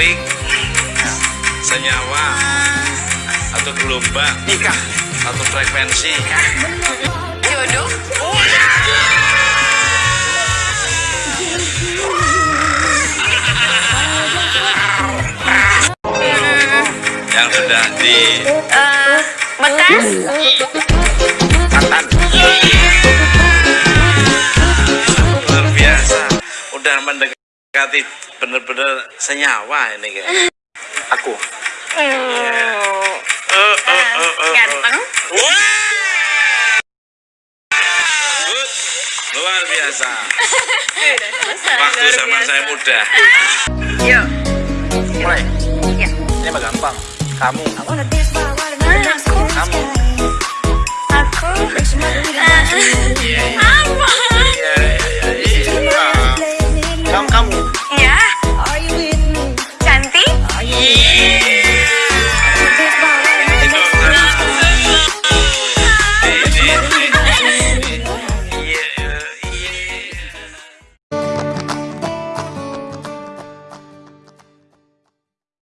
klik senyawa. Atau gelombang nikah. Atau frekuensi. Jodoh. yang sudah di Eh, bekas. Mendekati bener-bener senyawa ini kayak aku oh. Ganteng. Wah! Good. luar biasa waktu zaman saya muda Yuk. mulai Ya. ini mah gampang kamu Aku. kamu